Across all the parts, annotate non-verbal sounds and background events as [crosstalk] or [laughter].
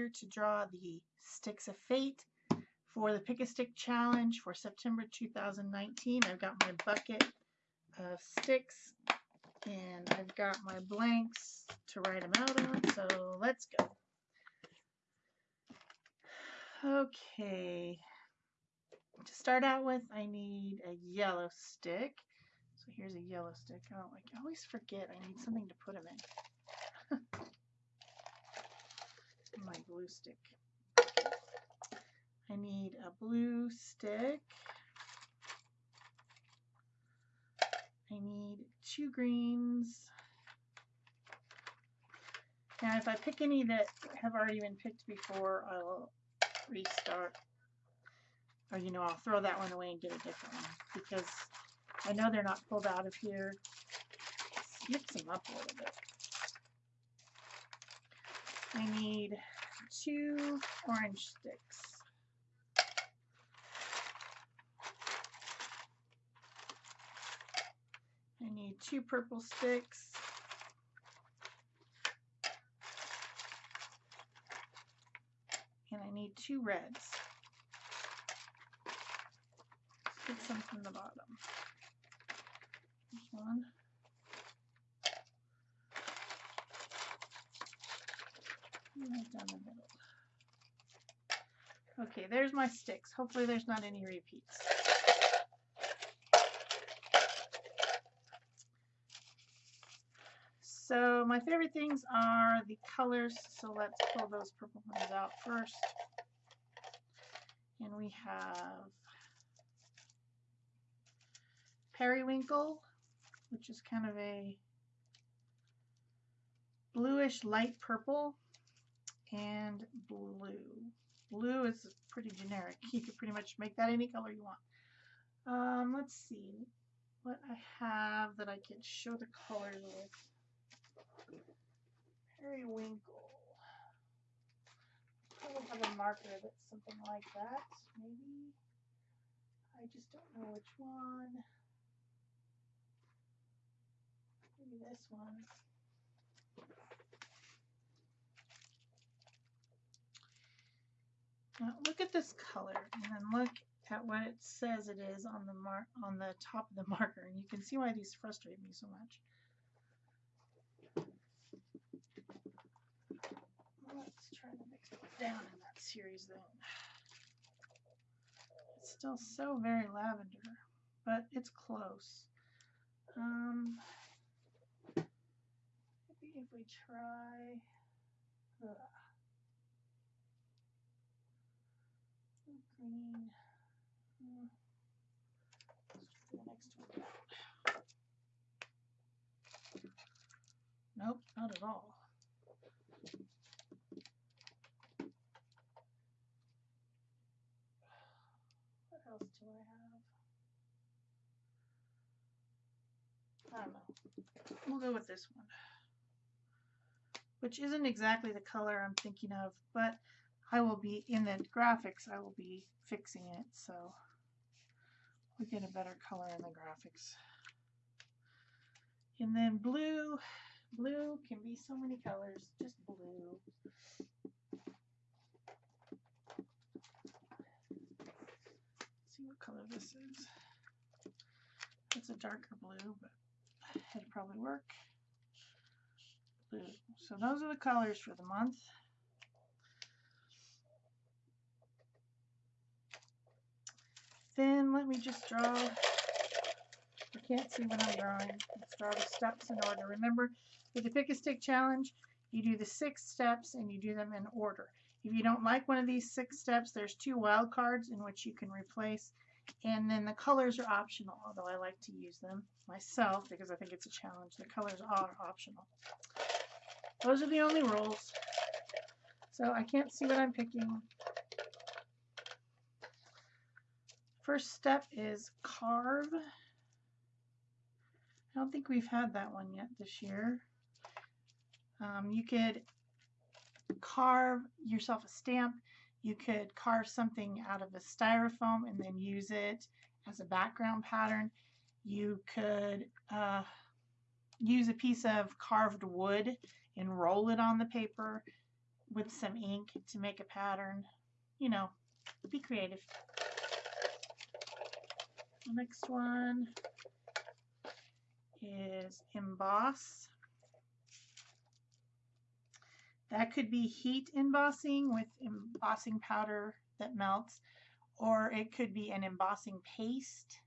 Here to draw the Sticks of Fate for the Pick a Stick Challenge for September 2019. I've got my bucket of sticks and I've got my blanks to write them out on, so let's go. Okay, to start out with I need a yellow stick. So here's a yellow stick. Oh, I always forget I need something to put them in. [laughs] my glue stick. I need a blue stick. I need two greens. Now if I pick any that have already been picked before, I'll restart. Or you know, I'll throw that one away and get a different one. Because I know they're not pulled out of here. Mix them up a little bit. I need two orange sticks. I need two purple sticks. And I need two reds. Let's get some from the bottom. There's one. Down the middle. Okay, there's my sticks. Hopefully there's not any repeats. So my favorite things are the colors, so let's pull those purple ones out first. And we have periwinkle, which is kind of a bluish light purple and blue. Blue is pretty generic. [laughs] You could pretty much make that any color you want. Um, let's see what I have that I can show the colors with. Periwinkle. Probably have a marker that's something like that, maybe. I just don't know which one. Maybe this one. Now look at this color and then look at what it says it is on the mark on the top of the [laughs] marker and you can see why these frustrate me so much. Let's try to mix it down in that series then. It's still so very lavender, but it's close. Um, maybe if we try. Green. Hmm. The next one Nope, not at all. What else do I have? I don't know. We'll go with this one. Which isn't exactly the color I'm thinking of, but I will be, in the graphics, I will be fixing it so we get a better color in the graphics. And then blue, blue can be so many colors, just blue. Let's see what color this is. It's a darker blue, but it'll probably work. Blue. So those are the colors for the month. Then let me just draw. I can't see what I'm drawing. Let's draw the steps in order. Remember, with the pick a stick challenge, you do the six steps and you do them in order. If you don't like one of these six steps, there's two wild cards in which you can replace. And then the colors are optional, although I like to use them myself because I think it's a challenge. The colors are optional. Those are the only rules. So I can't see what I'm picking. First step is carve. I don't think we've had that one yet this year. Um, you could carve yourself a stamp. You could carve something out of a styrofoam and then use it as a background pattern. You could uh, use a piece of carved wood and roll it on the paper. with some ink to make a pattern. You know, be creative. The next one is emboss. That could be heat embossing with embossing powder that melts, or it could be an embossing paste.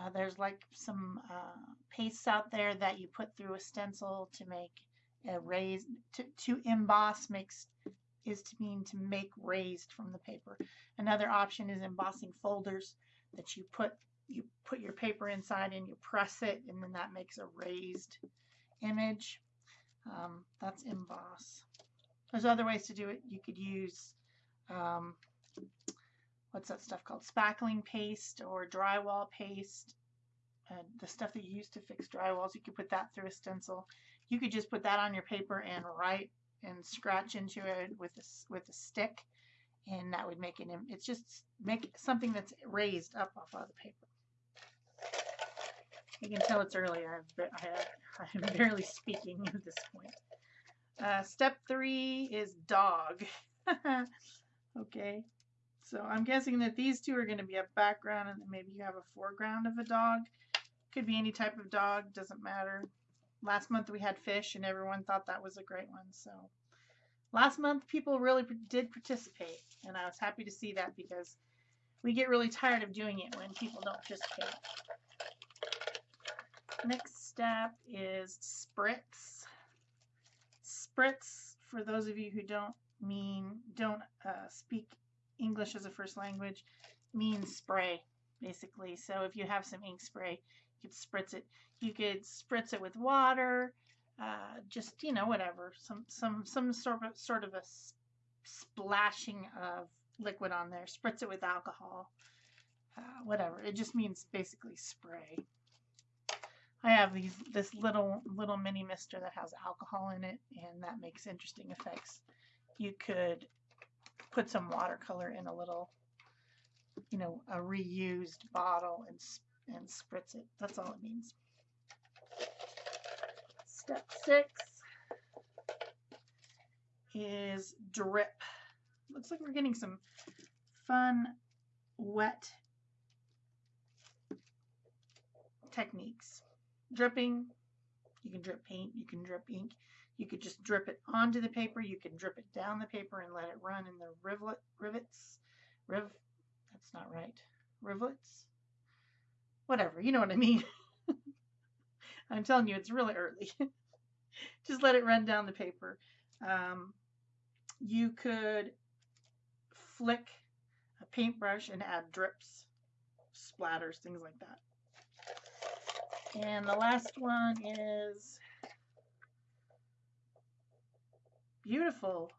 Uh, there's like some uh, pastes out there that you put through a stencil to make a raised, to, to emboss makes is to mean to make raised from the paper. Another option is embossing folders that you put you put your paper inside and you press it and then that makes a raised image. Um, that's emboss. There's other ways to do it. You could use um, what's that stuff called? Spackling paste or drywall paste. And the stuff that you use to fix drywalls, you could put that through a stencil. You could just put that on your paper and write and scratch into it with a, with a stick and that would make it, it's just make something that's raised up off of the paper. You can tell it's early. I, [laughs] I'm barely speaking at this point. Uh, step three is dog. [laughs] okay, so I'm guessing that these two are going to be a background and maybe you have a foreground of a dog. Could be any type of dog, doesn't matter. Last month we had fish and everyone thought that was a great one. So last month people really did participate and I was happy to see that because we get really tired of doing it when people don't participate. Next step is spritz. Spritz, for those of you who don't mean, don't uh, speak English as a first language, means spray, basically. So if you have some ink spray, you could spritz it. You could spritz it with water, uh, just, you know, whatever. Some, some, some sort of, sort of a splashing of liquid on there. Spritz it with alcohol, uh, whatever. It just means basically spray. I have these this little little mini mister that has alcohol in it and that makes interesting effects. You could put some watercolor in a little you know a reused bottle and and spritz it. That's all it means. Step 6 is drip. Looks like we're getting some fun wet techniques dripping. You can drip paint, you can drip ink. You could just drip it onto the paper. You can drip it down the paper and let it run in the rivet, rivets. Riv, that's not right. rivlets, Whatever, you know what I mean. [laughs] I'm telling you, it's really early. [laughs] just let it run down the paper. Um, you could flick a paintbrush and add drips, splatters, things like that. And the last one is beautiful.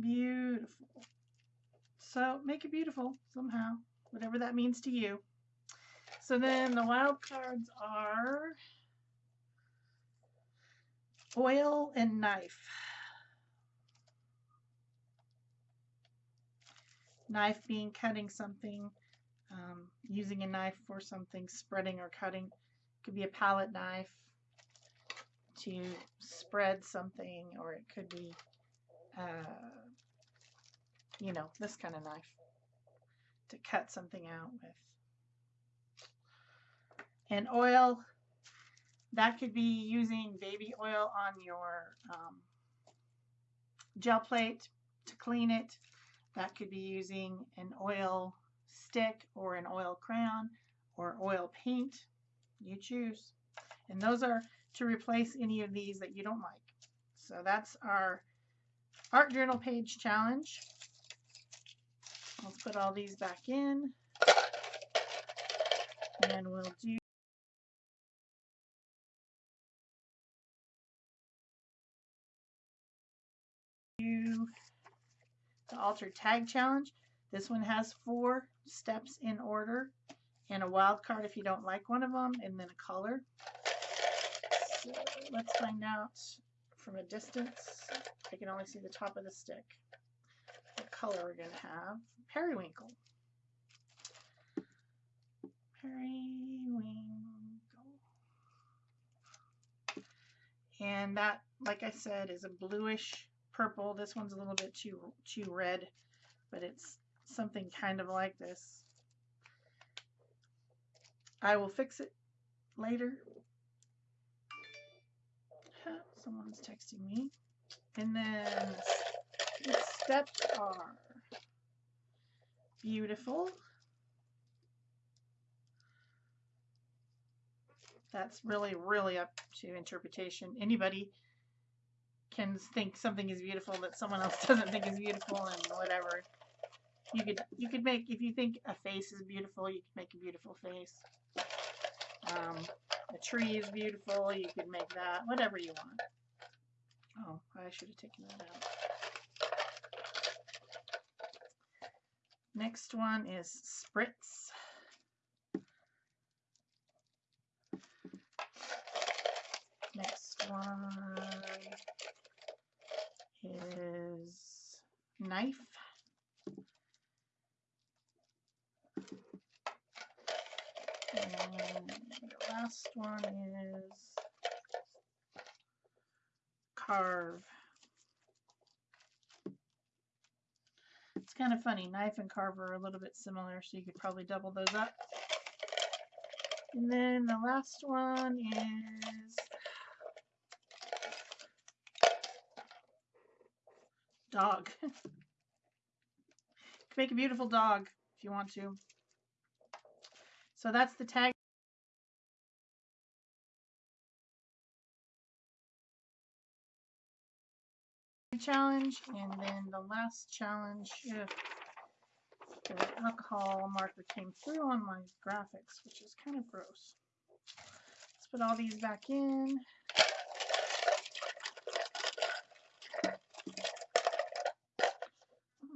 Beautiful. So make it beautiful somehow, whatever that means to you. So then the wild cards are oil and knife. Knife being cutting something, um, using a knife for something, spreading or cutting. Could be a palette knife to spread something, or it could be, uh, you know, this kind of knife to cut something out with. And oil, that could be using baby oil on your um, gel plate to clean it. That could be using an oil stick or an oil crayon or oil paint. You choose. And those are to replace any of these that you don't like. So that's our art journal page challenge. Let's put all these back in. And we'll do the altered tag challenge. This one has four steps in order and a wild card if you don't like one of them and then a color. So let's find out from a distance. I can only see the top of the stick. What color we're going to have. Periwinkle. Periwinkle. And that, like I said, is a bluish purple. This one's a little bit too too red, but it's something kind of like this. I will fix it later. Someone's texting me. And then the steps are beautiful. That's really, really up to interpretation. Anybody can think something is beautiful that someone else [laughs] doesn't think is beautiful and whatever. You could you could make if you think a face is beautiful, you could make a beautiful face. Um, a tree is beautiful, you could make that, whatever you want. Oh, I should have taken that out. Next one is spritz. Next one is knife. And the last one is carve. It's kind of funny. Knife and carver are a little bit similar, so you could probably double those up. And then the last one is dog. you [laughs] can make a beautiful dog if you want to. So that's the tag. Challenge and then the last challenge if the alcohol marker came through on my graphics which is kind of gross. Let's put all these back in. Let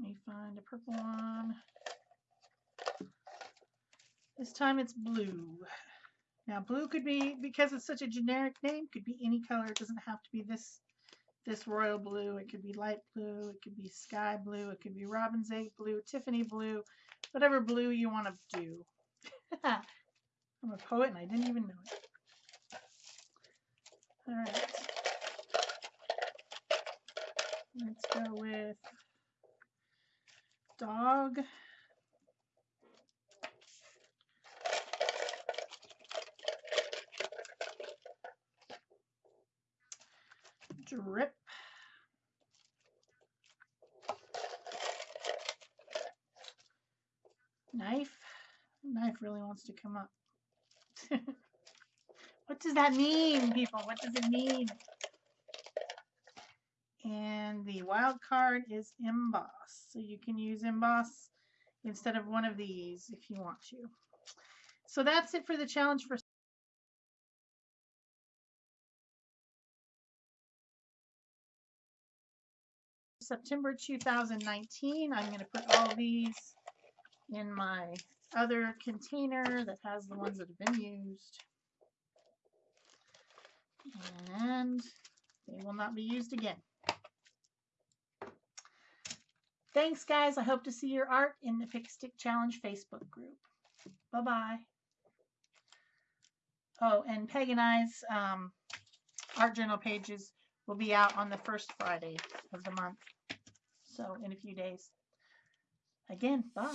me find a purple one. This time it's blue. Now blue could be because it's such a generic name could be any color. It doesn't have to be this this royal blue. It could be light blue. It could be sky blue. It could be robin's egg blue, Tiffany blue, whatever blue you want to do. [laughs] I'm a poet and I didn't even know it. All right. Let's go with dog. Drip. Knife. Knife really wants to come up. [laughs] what does that mean, people? What does it mean? And the wild card is emboss. So you can use emboss instead of one of these if you want to. So that's it for the challenge for September 2019. I'm going to put all these in my other container that has the ones that have been used. And they will not be used again. Thanks, guys. I hope to see your art in the Pick Stick Challenge Facebook group. Bye-bye. Oh, and I's um, art journal pages will be out on the first Friday of the month. So in a few days. Again, bye.